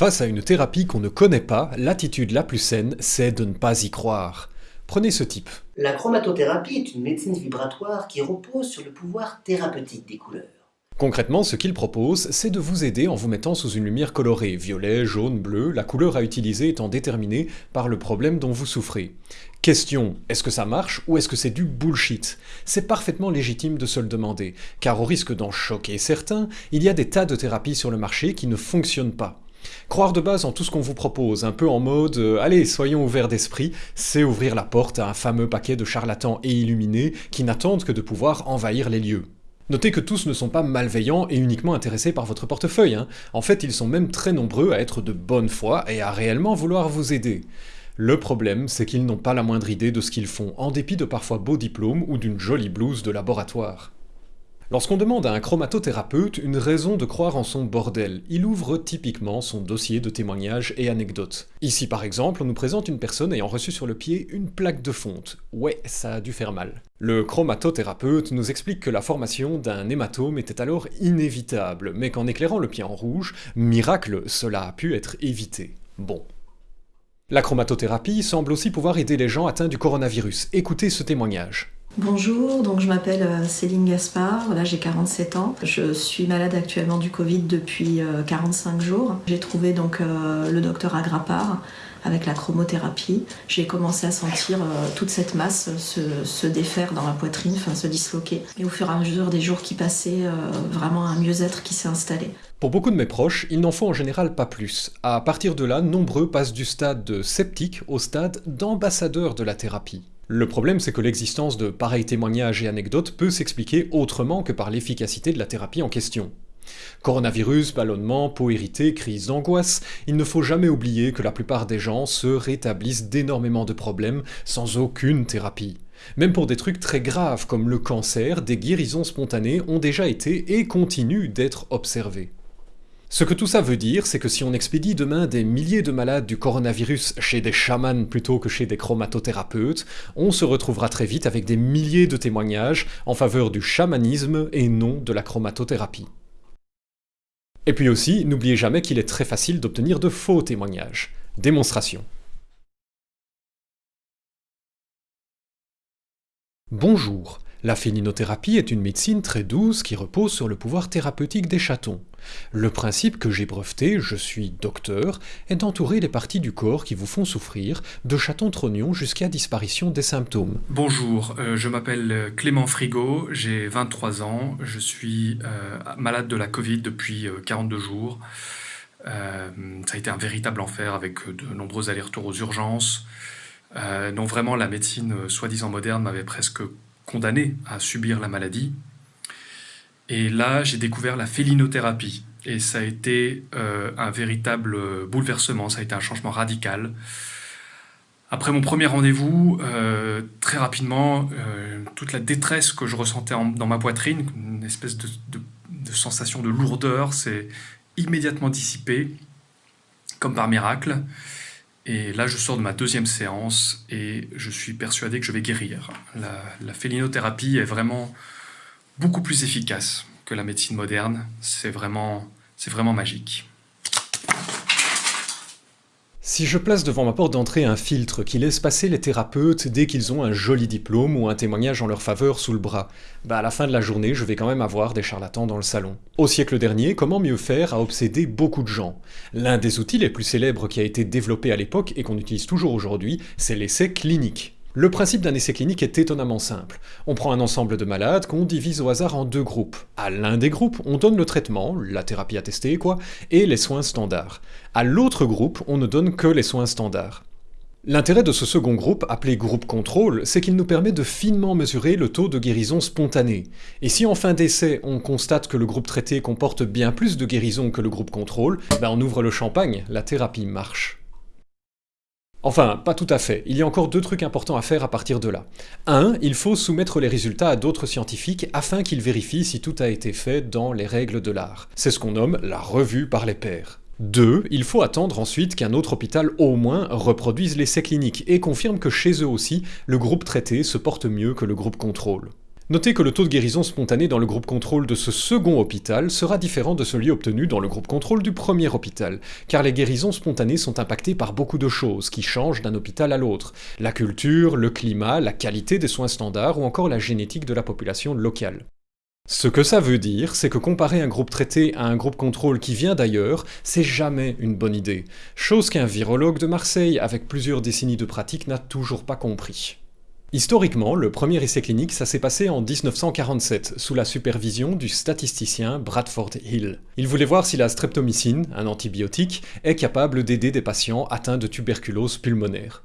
Face à une thérapie qu'on ne connaît pas, l'attitude la plus saine, c'est de ne pas y croire. Prenez ce type. La chromatothérapie est une médecine vibratoire qui repose sur le pouvoir thérapeutique des couleurs. Concrètement, ce qu'il propose, c'est de vous aider en vous mettant sous une lumière colorée, violet, jaune, bleu, la couleur à utiliser étant déterminée par le problème dont vous souffrez. Question, est-ce que ça marche ou est-ce que c'est du bullshit? C'est parfaitement légitime de se le demander, car au risque d'en choquer certains, il y a des tas de thérapies sur le marché qui ne fonctionnent pas. Croire de base en tout ce qu'on vous propose, un peu en mode euh, allez, soyons ouverts d'esprit », c'est ouvrir la porte à un fameux paquet de charlatans et illuminés qui n'attendent que de pouvoir envahir les lieux. Notez que tous ne sont pas malveillants et uniquement intéressés par votre portefeuille, hein. en fait ils sont même très nombreux à être de bonne foi et à réellement vouloir vous aider. Le problème, c'est qu'ils n'ont pas la moindre idée de ce qu'ils font, en dépit de parfois beaux diplômes ou d'une jolie blouse de laboratoire. Lorsqu'on demande à un chromatothérapeute une raison de croire en son bordel, il ouvre typiquement son dossier de témoignages et anecdotes. Ici par exemple, on nous présente une personne ayant reçu sur le pied une plaque de fonte. Ouais, ça a dû faire mal. Le chromatothérapeute nous explique que la formation d'un hématome était alors inévitable, mais qu'en éclairant le pied en rouge, miracle, cela a pu être évité. Bon. La chromatothérapie semble aussi pouvoir aider les gens atteints du coronavirus. Écoutez ce témoignage. Bonjour, donc je m'appelle euh, Céline Gaspard, j'ai 47 ans. Je suis malade actuellement du Covid depuis 45 euh, jours. J'ai trouvé donc euh, le docteur Agrapar avec la chromothérapie. J'ai commencé à sentir toute cette masse se, défaire dans la poitrine, se disloquer. Et au fur et à mesure des jours qui passaient, vraiment un mieux-être qui s'est installé. Pour beaucoup de mes proches, il n'en faut en général pas plus. À partir de là, nombreux passent du stade de sceptique au stade d'ambassadeur de la thérapie. Le problème, c'est que l'existence de pareils témoignages et anecdotes peut s'expliquer autrement que par l'efficacité de la thérapie en question. Coronavirus, ballonnement, peau irritée, crise d'angoisse, il ne faut jamais oublier que la plupart des gens se rétablissent d'énormément de problèmes sans aucune thérapie. Même pour des trucs très graves comme le cancer, des guérisons spontanées ont déjà été et continuent d'être observées. Ce que tout ça veut dire, c'est que si on expédie demain des milliers de malades du coronavirus chez des chamans plutôt que chez des chromatothérapeutes, on se retrouvera très vite avec des milliers de témoignages en faveur du chamanisme et non de la chromatothérapie. Et puis aussi, n'oubliez jamais qu'il est très facile d'obtenir de faux témoignages. Démonstration. Bonjour, la félinothérapie est une médecine très douce qui repose sur le pouvoir thérapeutique des chatons. Le principe que j'ai breveté, je suis docteur, est d'entourer les parties du corps qui vous font souffrir de chatons trognons jusqu'à disparition des symptômes. Bonjour, euh, je m'appelle Clément Frigo, j'ai 23 ans, je suis euh, malade de la Covid depuis 42 euh, jours. ça a été un véritable enfer avec de nombreux allers-retours aux urgences. donc vraiment la médecine soi-disant moderne m'avait presque condamné à subir la maladie. Et là, j'ai découvert la félinothérapie. Et ça a été euh, un véritable bouleversement, ça a été un changement radical. Après mon premier rendez-vous, euh, très rapidement, euh, toute la détresse que je ressentais dans ma poitrine, une espèce de, de sensation de lourdeur, s'est immédiatement dissipée, comme par miracle. Et là, je sors de ma deuxième séance et je suis persuadé que je vais guérir. La, félinothérapie est vraiment beaucoup plus efficace que la médecine moderne. C'est vraiment, vraiment magique. Si je place devant ma porte d'entrée un filtre qui laisse passer les thérapeutes dès qu'ils ont un joli diplôme ou un témoignage en leur faveur sous le bras, bah à la fin de la journée, je vais quand même avoir des charlatans dans le salon. Au siècle dernier, comment mieux faire a obsédé beaucoup de gens? L'un des outils les plus célèbres qui a été développé à l'époque et qu'on utilise toujours aujourd'hui, c'est l'essai clinique. Le principe d'un essai clinique est étonnamment simple. On prend un ensemble de malades qu'on divise au hasard en deux groupes. À l'un des groupes, on donne le traitement, la thérapie attestée quoi, et les soins standards. À l'autre groupe, on ne donne que les soins standards. L'intérêt de ce second groupe, appelé groupe contrôle, c'est qu'il nous permet de finement mesurer le taux de guérison spontanée. Et si en fin d'essai, on constate que le groupe traité comporte bien plus de guérison que le groupe contrôle, ben on ouvre le champagne, la thérapie marche. Enfin, pas tout à fait. Il y a encore deux trucs importants à faire à partir de là. 1. Il faut soumettre les résultats à d'autres scientifiques afin qu'ils vérifient si tout a été fait dans les règles de l'art. C'est ce qu'on nomme la revue par les pairs. 2. Il faut attendre ensuite qu'un autre hôpital au moins reproduise l'essai clinique et confirme que chez eux aussi, le groupe traité se porte mieux que le groupe contrôle. Notez que le taux de guérison spontanée dans le groupe contrôle de ce second hôpital sera différent de celui obtenu dans le groupe contrôle du premier hôpital, car les guérisons spontanées sont impactées par beaucoup de choses qui changent d'un hôpital à l'autre. La culture, le climat, la qualité des soins standards ou encore la génétique de la population locale. Ce que ça veut dire, c'est que comparer un groupe traité à un groupe contrôle qui vient d'ailleurs, c'est jamais une bonne idée. Chose qu'un virologue de Marseille, avec plusieurs décennies de pratique, n'a toujours pas compris. Historiquement, le premier essai clinique, ça s'est passé en 1947, sous la supervision du statisticien Bradford Hill. Il voulait voir si la streptomycine, un antibiotique, est capable d'aider des patients atteints de tuberculose pulmonaire.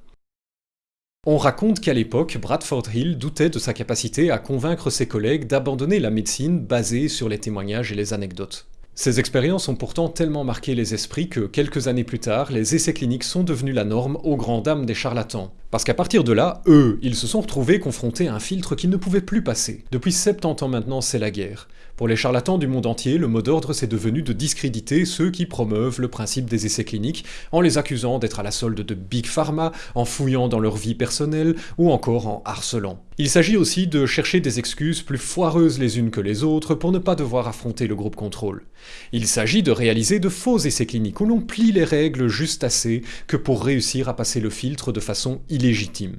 On raconte qu'à l'époque, Bradford Hill doutait de sa capacité à convaincre ses collègues d'abandonner la médecine basée sur les témoignages et les anecdotes. Ces expériences ont pourtant tellement marqué les esprits que, quelques années plus tard, les essais cliniques sont devenus la norme aux grandes dames des charlatans. Parce qu'à partir de là, eux, ils se sont retrouvés confrontés à un filtre qu'ils ne pouvaient plus passer. Depuis 70 ans maintenant, c'est la guerre. Pour les charlatans du monde entier, le mot d'ordre c'est devenu de discréditer ceux qui promeuvent le principe des essais cliniques en les accusant d'être à la solde de Big Pharma, en fouillant dans leur vie personnelle ou encore en harcelant. Il s'agit aussi de chercher des excuses plus foireuses les unes que les autres pour ne pas devoir affronter le groupe contrôle. Il s'agit de réaliser de faux essais cliniques où l'on plie les règles juste assez que pour réussir à passer le filtre de façon illégitime.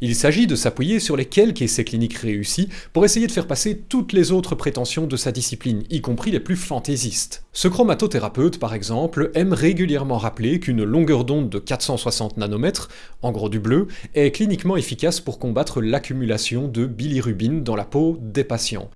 Il s'agit de s'appuyer sur les quelques essais cliniques réussis pour essayer de faire passer toutes les autres prétentions de sa discipline, y compris les plus fantaisistes. Ce chromatothérapeute, par exemple, aime régulièrement rappeler qu'une longueur d'onde de 460 nanomètres, en gros du bleu, est cliniquement efficace pour combattre l'accumulation de bilirubine dans la peau des patients.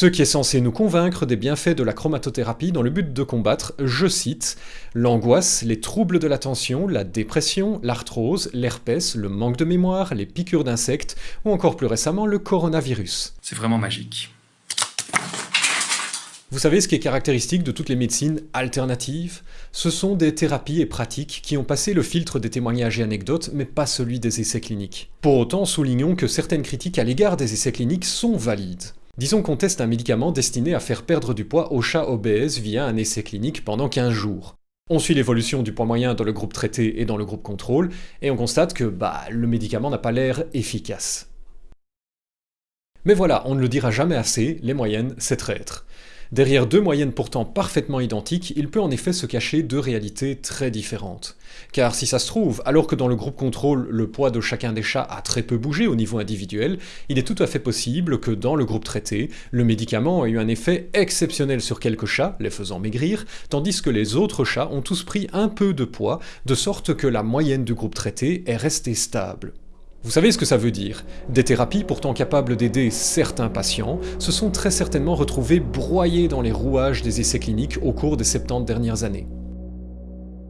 Ce qui est censé nous convaincre des bienfaits de la chromatothérapie dans le but de combattre, je cite, l'angoisse, les troubles de l'attention, la dépression, l'arthrose, l'herpès, le manque de mémoire, les piqûres d'insectes ou encore plus récemment le coronavirus. C'est vraiment magique. Vous savez ce qui est caractéristique de toutes les médecines alternatives? Ce sont des thérapies et pratiques qui ont passé le filtre des témoignages et anecdotes, mais pas celui des essais cliniques. Pour autant, soulignons que certaines critiques à l'égard des essais cliniques sont valides. Disons qu'on teste un médicament destiné à faire perdre du poids aux chats obèses via un essai clinique pendant 15 jours. On suit l'évolution du poids moyen dans le groupe traité et dans le groupe contrôle, et on constate que bah, le médicament n'a pas l'air efficace. Mais voilà, on ne le dira jamais assez, les moyennes, c'est traître. Derrière deux moyennes pourtant parfaitement identiques, il peut en effet se cacher deux réalités très différentes. Car si ça se trouve, alors que dans le groupe contrôle, le poids de chacun des chats a très peu bougé au niveau individuel, il est tout à fait possible que dans le groupe traité, le médicament ait eu un effet exceptionnel sur quelques chats, les faisant maigrir, tandis que les autres chats ont tous pris un peu de poids, de sorte que la moyenne du groupe traité est restée stable. Vous savez ce que ça veut dire Des thérapies pourtant capables d'aider certains patients se sont très certainement retrouvées broyées dans les rouages des essais cliniques au cours des 70 dernières années.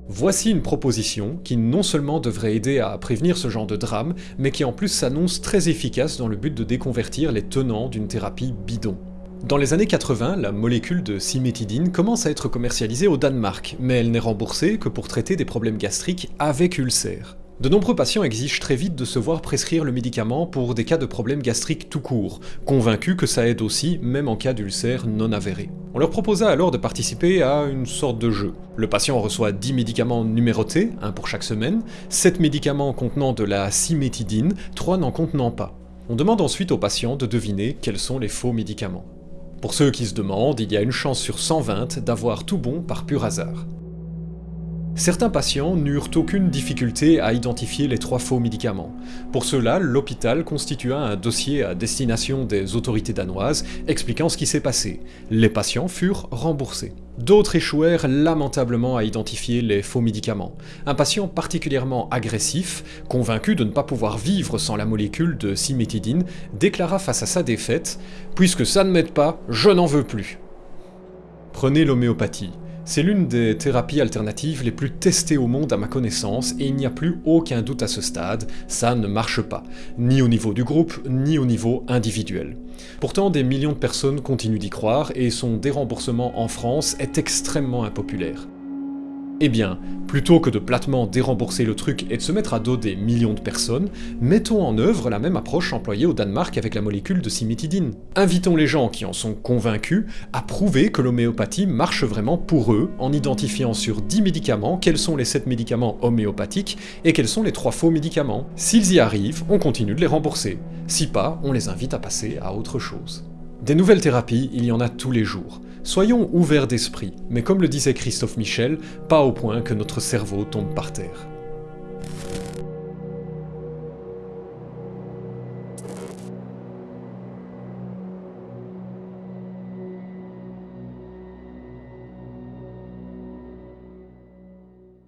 Voici une proposition qui non seulement devrait aider à prévenir ce genre de drame, mais qui en plus s'annonce très efficace dans le but de déconvertir les tenants d'une thérapie bidon. Dans les années 80, la molécule de cimétidine commence à être commercialisée au Danemark, mais elle n'est remboursée que pour traiter des problèmes gastriques avec ulcères. De nombreux patients exigent très vite de se voir prescrire le médicament pour des cas de problèmes gastriques tout court, convaincus que ça aide aussi, même en cas d'ulcère non avéré. On leur proposa alors de participer à une sorte de jeu. Le patient reçoit 10 médicaments numérotés, un pour chaque semaine, 7 médicaments contenant de la cimétidine, 3 n'en contenant pas. On demande ensuite au patient de deviner quels sont les faux médicaments. Pour ceux qui se demandent, il y a une chance sur 120 d'avoir tout bon par pur hasard. Certains patients n'eurent aucune difficulté à identifier les trois faux médicaments. Pour cela, l'hôpital constitua un dossier à destination des autorités danoises expliquant ce qui s'est passé. Les patients furent remboursés. D'autres échouèrent lamentablement à identifier les faux médicaments. Un patient particulièrement agressif, convaincu de ne pas pouvoir vivre sans la molécule de cimétidine, déclara face à sa défaite « Puisque ça ne m'aide pas, je n'en veux plus ». Prenez l'homéopathie. C'est l'une des thérapies alternatives les plus testées au monde à ma connaissance et il n'y a plus aucun doute à ce stade, ça ne marche pas, ni au niveau du groupe, ni au niveau individuel. Pourtant, des millions de personnes continuent d'y croire et son déremboursement en France est extrêmement impopulaire. Eh bien, plutôt que de platement dérembourser le truc et de se mettre à dos des millions de personnes, mettons en œuvre la même approche employée au Danemark avec la molécule de cimétidine. Invitons les gens qui en sont convaincus à prouver que l'homéopathie marche vraiment pour eux, en identifiant sur 10 médicaments quels sont les 7 médicaments homéopathiques et quels sont les 3 faux médicaments. S'ils y arrivent, on continue de les rembourser. Si pas, on les invite à passer à autre chose. Des nouvelles thérapies, il y en a tous les jours. Soyons ouverts d'esprit, mais comme le disait Christophe Michel, pas au point que notre cerveau tombe par terre.